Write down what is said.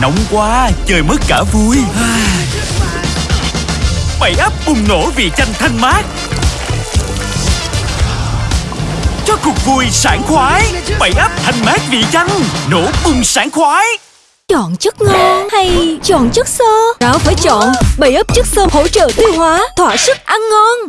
Nóng quá, chơi mất cả vui Bảy ấp bùng nổ vì chanh thanh mát Cho cuộc vui sảng khoái Bảy ấp thanh mát vị chanh Nổ bùng sảng khoái Chọn chất ngon hay chọn chất xơ? Đó phải chọn bảy ấp chất xơ hỗ trợ tiêu hóa, thỏa sức ăn ngon.